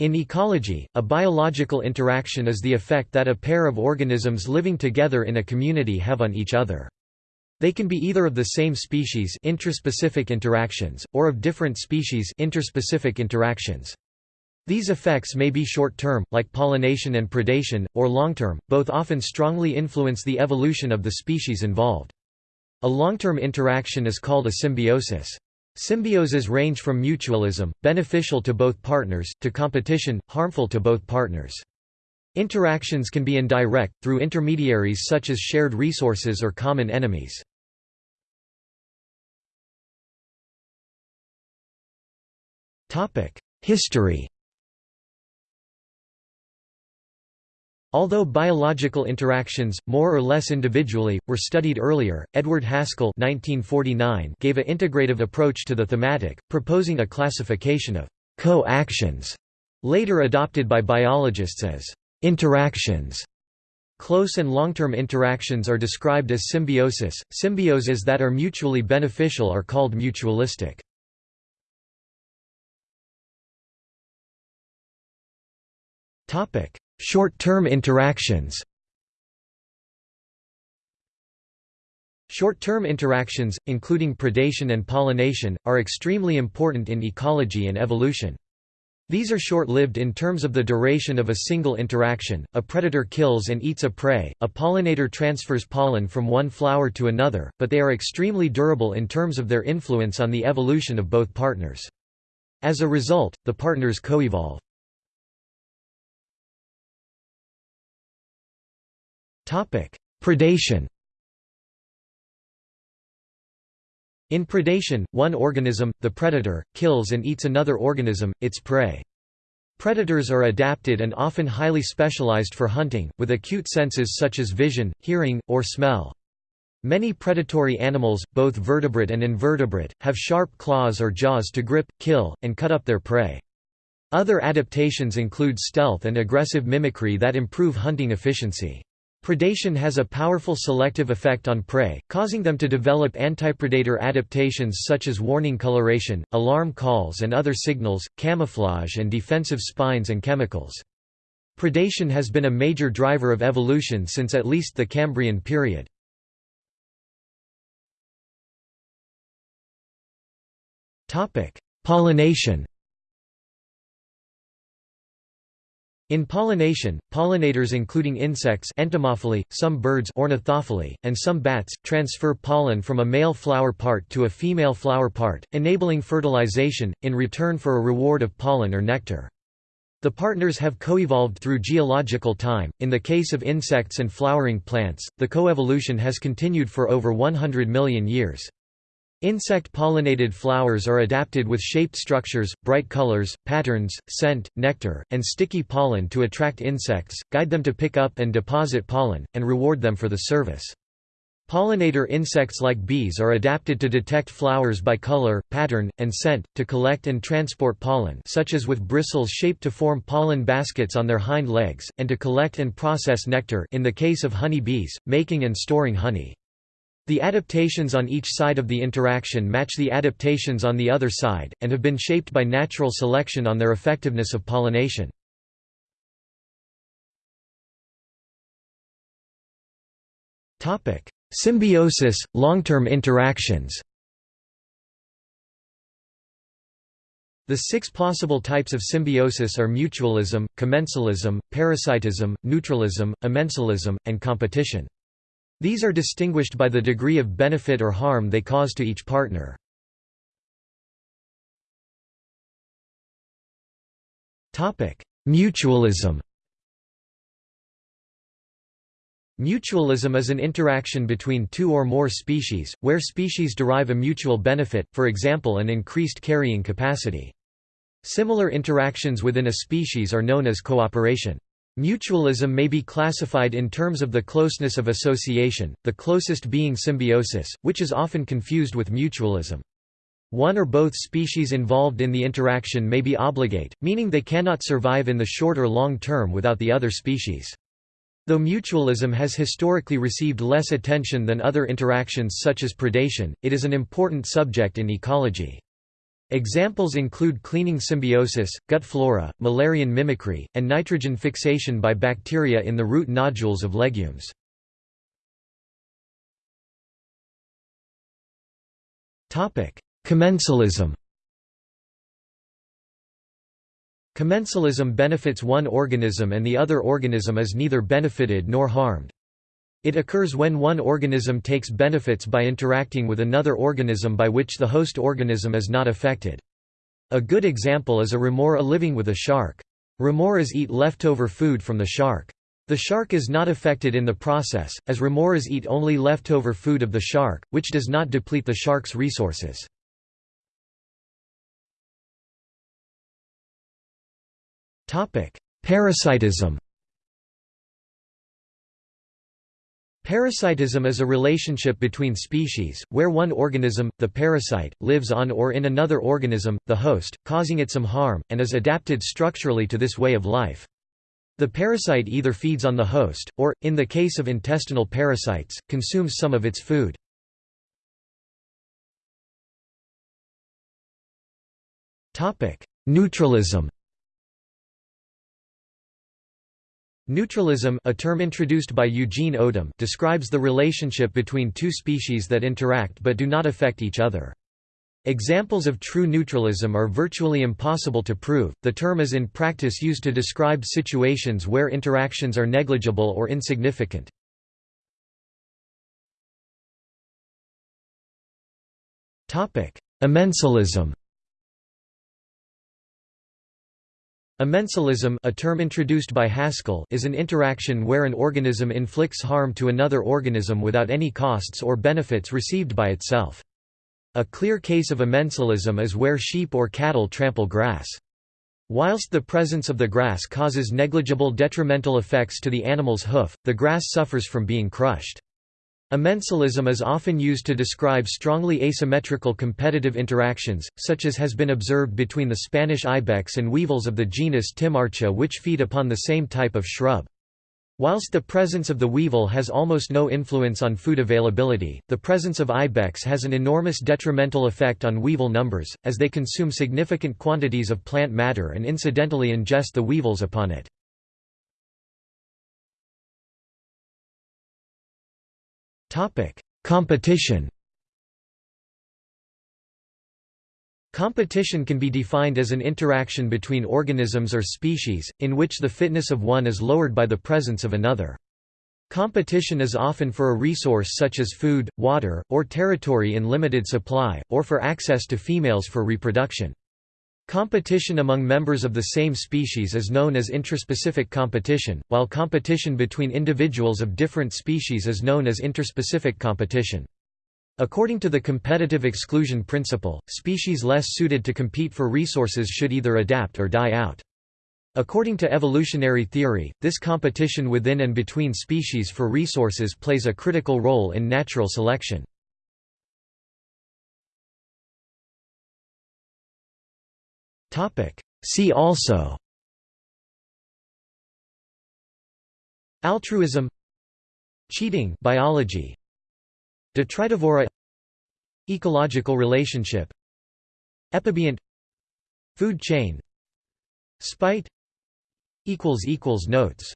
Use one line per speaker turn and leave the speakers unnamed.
In ecology, a biological interaction is the effect that a pair of organisms living together in a community have on each other. They can be either of the same species intraspecific interactions, or of different species interspecific interactions. These effects may be short-term, like pollination and predation, or long-term, both often strongly influence the evolution of the species involved. A long-term interaction is called a symbiosis. Symbioses range from mutualism, beneficial to both partners, to competition, harmful to both partners. Interactions can be indirect, through intermediaries such as shared resources or common enemies. History Although biological interactions, more or less individually, were studied earlier, Edward Haskell 1949 gave a integrative approach to the thematic, proposing a classification of co-actions, later adopted by biologists as interactions. Close and long-term interactions are described as symbiosis. Symbioses that are mutually beneficial are called mutualistic. Short-term interactions Short-term interactions, including predation and pollination, are extremely important in ecology and evolution. These are short-lived in terms of the duration of a single interaction, a predator kills and eats a prey, a pollinator transfers pollen from one flower to another, but they are extremely durable in terms of their influence on the evolution of both partners. As a result, the partners coevolve. Predation In predation, one organism, the predator, kills and eats another organism, its prey. Predators are adapted and often highly specialized for hunting, with acute senses such as vision, hearing, or smell. Many predatory animals, both vertebrate and invertebrate, have sharp claws or jaws to grip, kill, and cut up their prey. Other adaptations include stealth and aggressive mimicry that improve hunting efficiency. Predation has a powerful selective effect on prey, causing them to develop antipredator adaptations such as warning coloration, alarm calls and other signals, camouflage and defensive spines and chemicals. Predation has been a major driver of evolution since at least the Cambrian period. Pollination In pollination, pollinators including insects entomophily, some birds ornithophily, and some bats, transfer pollen from a male flower part to a female flower part, enabling fertilization, in return for a reward of pollen or nectar. The partners have coevolved through geological time. In the case of insects and flowering plants, the coevolution has continued for over 100 million years. Insect-pollinated flowers are adapted with shaped structures, bright colors, patterns, scent, nectar, and sticky pollen to attract insects, guide them to pick up and deposit pollen, and reward them for the service. Pollinator insects like bees are adapted to detect flowers by color, pattern, and scent, to collect and transport pollen such as with bristles shaped to form pollen baskets on their hind legs, and to collect and process nectar in the case of honey bees, making and storing honey. The adaptations on each side of the interaction match the adaptations on the other side, and have been shaped by natural selection on their effectiveness of pollination. Symbiosis, long-term interactions The six possible types of symbiosis are mutualism, commensalism, parasitism, neutralism, amensalism, and competition. These are distinguished by the degree of benefit or harm they cause to each partner. Mutualism Mutualism is an interaction between two or more species, where species derive a mutual benefit, for example an increased carrying capacity. Similar interactions within a species are known as cooperation. Mutualism may be classified in terms of the closeness of association, the closest being symbiosis, which is often confused with mutualism. One or both species involved in the interaction may be obligate, meaning they cannot survive in the short or long term without the other species. Though mutualism has historically received less attention than other interactions such as predation, it is an important subject in ecology. Examples include cleaning symbiosis, gut flora, Müllerian mimicry, and nitrogen fixation by bacteria in the root nodules of legumes. Commensalism Commensalism benefits one organism and the other organism is neither benefited nor harmed. It occurs when one organism takes benefits by interacting with another organism by which the host organism is not affected. A good example is a remora living with a shark. Remoras eat leftover food from the shark. The shark is not affected in the process, as remoras eat only leftover food of the shark, which does not deplete the shark's resources. Parasitism Parasitism is a relationship between species, where one organism, the parasite, lives on or in another organism, the host, causing it some harm, and is adapted structurally to this way of life. The parasite either feeds on the host, or, in the case of intestinal parasites, consumes some of its food. Neutralism Neutralism a term introduced by Eugene Odum describes the relationship between two species that interact but do not affect each other. Examples of true neutralism are virtually impossible to prove. The term is in practice used to describe situations where interactions are negligible or insignificant. Topic: Amensalism a term introduced by Haskell is an interaction where an organism inflicts harm to another organism without any costs or benefits received by itself. A clear case of amensalism is where sheep or cattle trample grass. Whilst the presence of the grass causes negligible detrimental effects to the animal's hoof, the grass suffers from being crushed. Amensalism is often used to describe strongly asymmetrical competitive interactions, such as has been observed between the Spanish ibex and weevils of the genus Timarcha which feed upon the same type of shrub. Whilst the presence of the weevil has almost no influence on food availability, the presence of ibex has an enormous detrimental effect on weevil numbers, as they consume significant quantities of plant matter and incidentally ingest the weevils upon it. Competition Competition can be defined as an interaction between organisms or species, in which the fitness of one is lowered by the presence of another. Competition is often for a resource such as food, water, or territory in limited supply, or for access to females for reproduction. Competition among members of the same species is known as intraspecific competition, while competition between individuals of different species is known as interspecific competition. According to the competitive exclusion principle, species less suited to compete for resources should either adapt or die out. According to evolutionary theory, this competition within and between species for resources plays a critical role in natural selection. See also. Altruism. Cheating. Biology. Detritivora. Ecological relationship. Epibionte Food chain. Spite. Notes